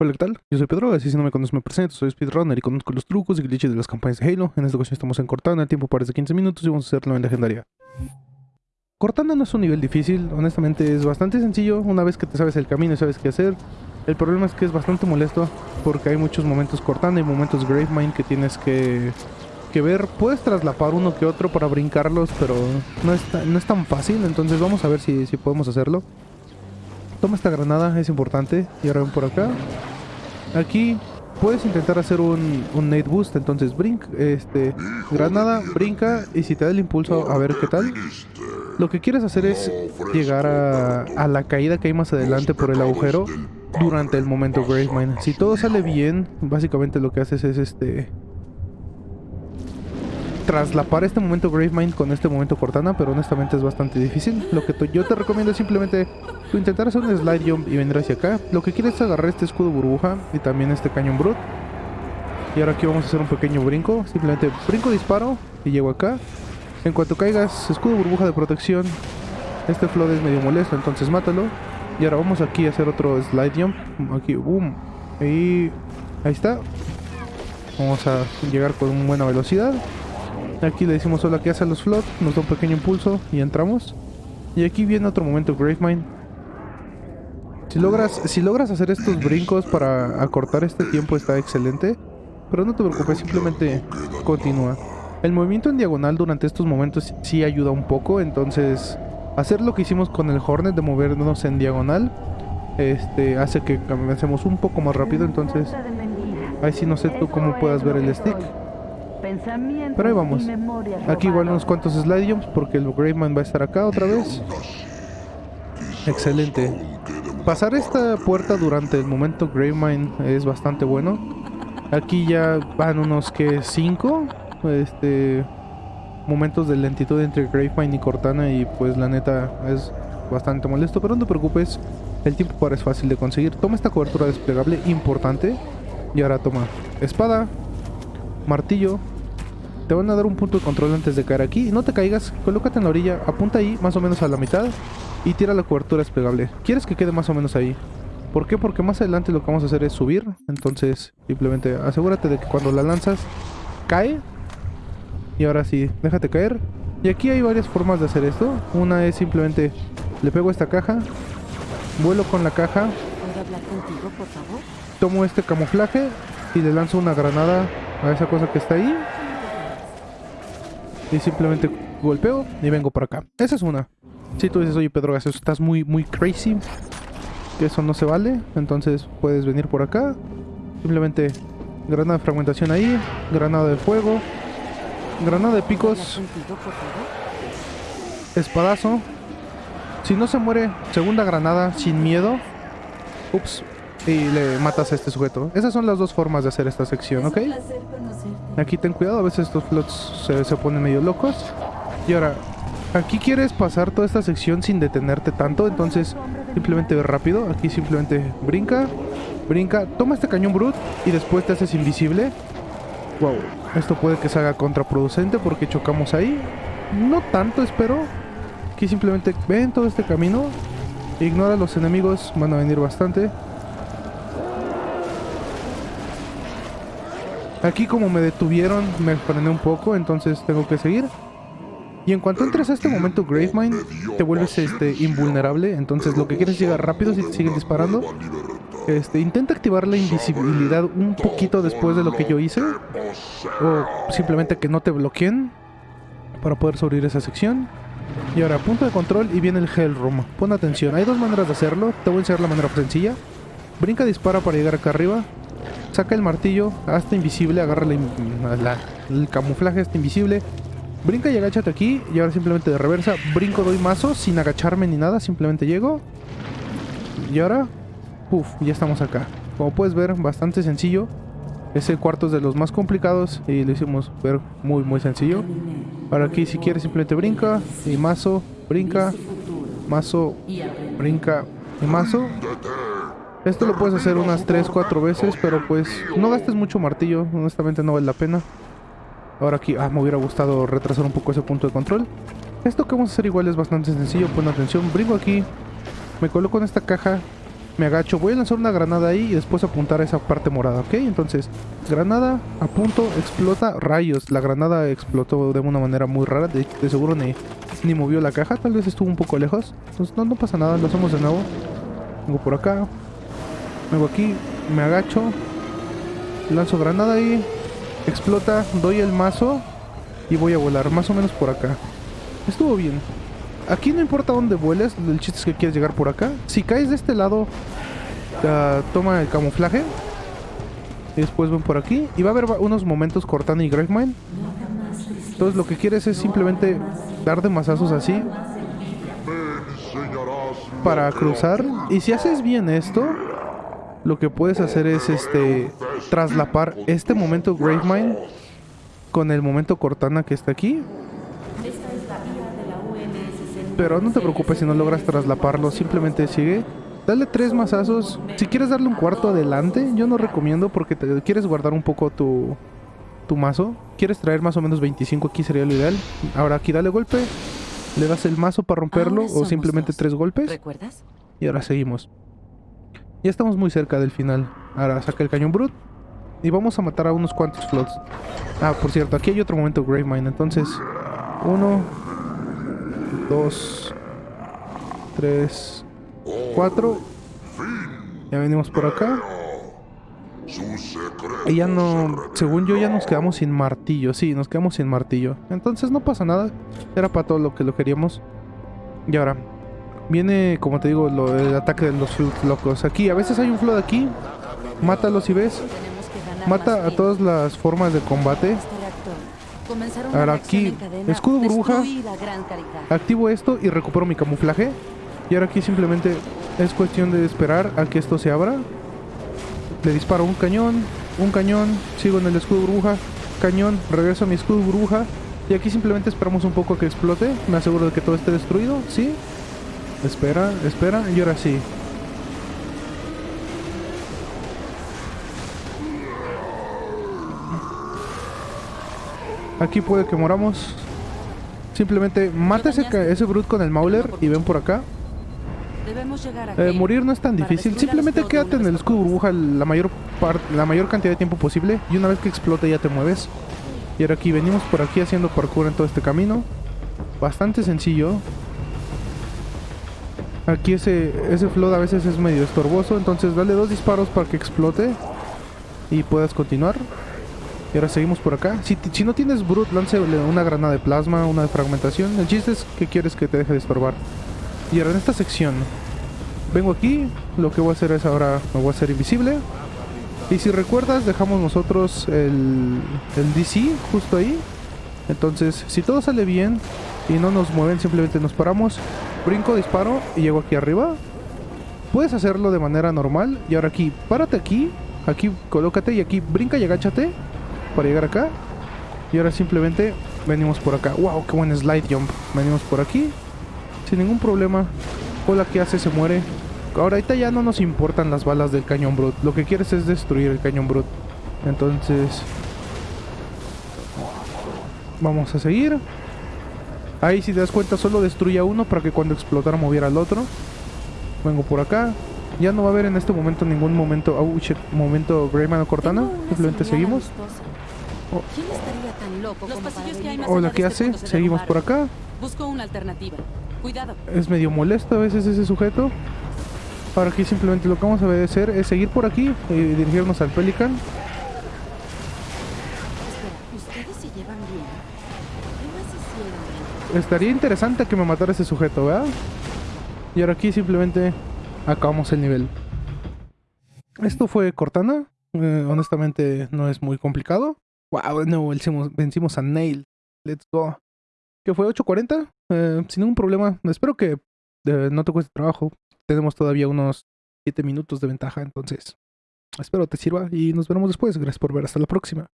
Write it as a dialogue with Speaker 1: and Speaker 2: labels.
Speaker 1: Hola, ¿qué tal? Yo soy Pedro, así si no me conoces me presento, soy speedrunner y conozco los trucos y glitches de las campañas de Halo. En esta ocasión estamos en Cortana, el tiempo parece 15 minutos y vamos a hacerlo en legendaria. Cortana no es un nivel difícil, honestamente es bastante sencillo una vez que te sabes el camino y sabes qué hacer. El problema es que es bastante molesto porque hay muchos momentos Cortana y momentos Gravemind que tienes que, que ver. Puedes traslapar uno que otro para brincarlos, pero no es, no es tan fácil, entonces vamos a ver si, si podemos hacerlo. Toma esta granada, es importante. Y ahora ven por acá. Aquí puedes intentar hacer un, un nade boost, entonces brinca, este, granada, brinca y si te da el impulso a ver qué tal. Lo que quieres hacer es llegar a, la caída que hay más adelante por el agujero durante el momento Gravemind. Si todo sale bien, básicamente lo que haces es este traslapar este momento Gravemind con este momento Cortana, pero honestamente es bastante difícil. Lo que yo te recomiendo es simplemente intentar hacer un slide jump y venir hacia acá. Lo que quieres es agarrar este escudo burbuja y también este cañón brut. Y ahora aquí vamos a hacer un pequeño brinco. Simplemente brinco, disparo y llego acá. En cuanto caigas, escudo burbuja de protección. Este flood es medio molesto, entonces mátalo. Y ahora vamos aquí a hacer otro slide jump. Aquí, boom. Y ahí está. Vamos a llegar con buena velocidad. Aquí le decimos hola que hace los flood, nos da un pequeño impulso y entramos. Y aquí viene otro momento Gravemind. Si logras, si logras hacer estos brincos para acortar este tiempo está excelente. Pero no te preocupes, simplemente continúa. El movimiento en diagonal durante estos momentos sí ayuda un poco, entonces hacer lo que hicimos con el Hornet de movernos en diagonal este hace que avancemos un poco más rápido, entonces ahí sí no sé tú cómo puedas ver el stick. Pero ahí vamos. Aquí igual unos cuantos slide jumps porque el Gravemind va a estar acá otra vez. Excelente. Pasar esta puerta durante el momento Gravemind es bastante bueno. Aquí ya van unos que 5 este momentos de lentitud entre Gravemind y Cortana y pues la neta es bastante molesto, pero no te preocupes, el tiempo para es fácil de conseguir. Toma esta cobertura desplegable importante y ahora toma espada, martillo, te van a dar un punto de control antes de caer aquí. No te caigas, colócate en la orilla, apunta ahí, más o menos a la mitad, y tira la cobertura desplegable. Quieres que quede más o menos ahí. ¿Por qué? Porque más adelante lo que vamos a hacer es subir. Entonces, simplemente asegúrate de que cuando la lanzas, cae. Y ahora sí, déjate caer. Y aquí hay varias formas de hacer esto. Una es simplemente, le pego esta caja, vuelo con la caja,
Speaker 2: ¿Puedo hablar contigo, por favor?
Speaker 1: tomo este camuflaje y le lanzo una granada a esa cosa que está ahí. Y simplemente golpeo y vengo por acá. Esa es una. Si tú dices, oye Pedro estás muy, muy crazy, que eso no se vale, entonces puedes venir por acá. Simplemente granada de fragmentación ahí, granada de fuego, granada de
Speaker 2: ¿Hablar
Speaker 1: picos, espadazo. Si no se muere, segunda granada sin miedo. Ups. Y le matas a este sujeto. Esas son las dos formas de hacer esta sección, ¿ok? Aquí ten cuidado, a veces estos flots se, se ponen medio locos. Y ahora, aquí quieres pasar toda esta sección sin detenerte tanto, entonces simplemente ve rápido. Aquí simplemente brinca, brinca, toma este cañón brut y después te haces invisible. Wow, esto puede que se haga contraproducente porque chocamos ahí. No tanto, espero. Aquí simplemente ven todo este camino. Ignora a los enemigos, van a venir bastante. Aquí como me detuvieron, me frené un poco, entonces tengo que seguir. Y en cuanto entres a este momento Gravemind, te vuelves este, invulnerable. Entonces lo que quieres es llegar rápido si te siguen disparando. Este, intenta activar la invisibilidad un poquito después de lo que yo hice. O simplemente que no te bloqueen. Para poder sobrevivir esa sección. Y ahora, punto de control y viene el Hell Room. Pon atención, hay dos maneras de hacerlo. Te voy a enseñar la manera sencilla. Brinca, dispara para llegar acá arriba. Saca el martillo, hazte invisible, agarra la el camuflaje, hazte invisible. Brinca y agáchate aquí. Y ahora simplemente de reversa. Brinco, doy mazo sin agacharme ni nada. Simplemente llego. Y ahora, Uf, ya estamos acá. Como puedes ver, bastante sencillo. Ese cuarto es de los más complicados y lo hicimos ver muy muy sencillo. Ahora aquí si quieres simplemente brinca y mazo, brinca, mazo, brinca y mazo. Esto lo puedes hacer unas 3, 4 veces, pero pues no gastes mucho martillo, honestamente no vale la pena. Ahora aquí, ah, me hubiera gustado retrasar un poco ese punto de control. Esto que vamos a hacer igual es bastante sencillo, pon atención, brinco aquí, me coloco en esta caja Me agacho, voy a lanzar una granada ahí y después apuntar a esa parte morada, ¿ok? Entonces, granada, apunto, explota, rayos. La granada explotó de una manera muy rara, de, seguro ni, ni movió la caja, tal vez estuvo un poco lejos. Entonces, no, no pasa nada, lo hacemos de nuevo. Vengo por acá, vengo aquí, me agacho, lanzo granada ahí, explota, doy el mazo y voy a volar, más o menos por acá. Estuvo bien. Aquí no importa dónde vueles, el chiste es que quieres llegar por acá. Si caes de este lado, ah, toma el camuflaje. Y después ven por aquí. Y va a haber unos momentos Cortana y Gravemind. Entonces lo que quieres es simplemente dar de mazazos así para cruzar. Y si haces bien esto, lo que puedes hacer es este traslapar este momento Gravemind con el momento Cortana que está aquí. Pero no te preocupes si no logras traslaparlo, simplemente sigue. Dale tres mazazos. Si quieres darle un cuarto adelante, yo no recomiendo porque te quieres guardar un poco tu, tu mazo. Quieres traer más o menos 25 aquí sería lo ideal. Ahora aquí dale golpe. Le das el mazo para romperlo o simplemente
Speaker 2: dos.
Speaker 1: tres golpes.
Speaker 2: ¿Recuerdas?
Speaker 1: Y ahora seguimos. Ya estamos muy cerca del final. Ahora saca el cañón brut. Y vamos a matar a unos cuantos flots. Ah, por cierto, aquí hay otro momento Gravemind. Entonces, uno, dos, tres, cuatro. Ya venimos por acá. Y ya no, según yo ya nos quedamos sin martillo. Sí, nos quedamos sin martillo. Entonces no pasa nada. Era para todo lo que lo queríamos. Y ahora, Viene, como te digo, lo, el ataque de los locos. Aquí, a veces hay un Flood aquí. Mátalos si ves. Mata a todas las formas de combate. Ahora aquí, escudo burbuja. Activo esto y recupero mi camuflaje. Y ahora aquí simplemente es cuestión de esperar a que esto se abra. Le disparo un cañón, un cañón, sigo en el escudo burbuja, cañón, regreso a mi escudo burbuja. Y aquí simplemente esperamos un poco a que explote. Me aseguro de que todo esté destruido, ¿sí? Espera, espera, y ahora sí. Aquí puede que moramos. Simplemente mata ese, ese brute con el Mauler y ven por acá.
Speaker 2: Debemos llegar a
Speaker 1: Eh, morir no es tan difícil. Simplemente quédate en el escudo burbuja la mayor la mayor cantidad de tiempo posible. Y una vez que explote ya te mueves. Y ahora aquí venimos por aquí haciendo parkour en todo este camino. Bastante sencillo. Aquí ese, ese flood a veces es medio estorboso. Entonces dale dos disparos para que explote. Y puedas continuar. Y ahora seguimos por acá. Si, si no tienes Brute, láncele una granada de plasma, una de fragmentación. El chiste es que quieres que te deje de estorbar. Y ahora en esta sección vengo aquí, lo que voy a hacer es ahora me voy a hacer invisible. Y si recuerdas, dejamos nosotros el, el DC justo ahí. Entonces, si todo sale bien y no nos mueven, simplemente nos paramos, brinco, disparo y llego aquí arriba. Puedes hacerlo de manera normal. Y ahora aquí, párate aquí, aquí colócate y aquí brinca y agáchate para llegar acá. Y ahora simplemente venimos por acá. ¡Wow! ¡Qué buen slide jump! Venimos por aquí sin ningún problema. Hola, ¿qué hace? Se muere. Ahora, ahorita ya no nos importan las balas del cañón brut. Lo que quieres es destruir el cañón brut. Entonces... Vamos a seguir. Ahí si te das cuenta solo destruye uno para que cuando explotara moviera al otro. Vengo por acá. Ya no va a haber en este momento ningún momento... Oh, shit, momento Greyman o Cortana. Simplemente seguimos. Oh.
Speaker 2: ¿Quién estaría tan loco
Speaker 3: Los
Speaker 2: como para
Speaker 3: pasillos que hay
Speaker 2: venir
Speaker 3: más
Speaker 2: a-
Speaker 1: Hola, ¿qué
Speaker 3: este
Speaker 1: hace? Seguimos por acá.
Speaker 3: Busco una alternativa. Cuidado.
Speaker 1: es medio molesto a veces ese sujeto. Ahora aquí simplemente lo que vamos a hacer es seguir por aquí y dirigirnos al Pelican. Estaría interesante que me matara ese sujeto, ¿verdad? Y ahora aquí simplemente acabamos el nivel. Esto fue Cortana. Eh, honestamente no es muy complicado. Wow, no, vencimos, a Nail. Let's go. ¿Qué fue? ¿8.40? Eh, sin ningún problema. Espero que eh, no te cueste trabajo. Tenemos todavía unos 7 minutos de ventaja, entonces espero te sirva y nos veremos después. Gracias por ver. Hasta la próxima.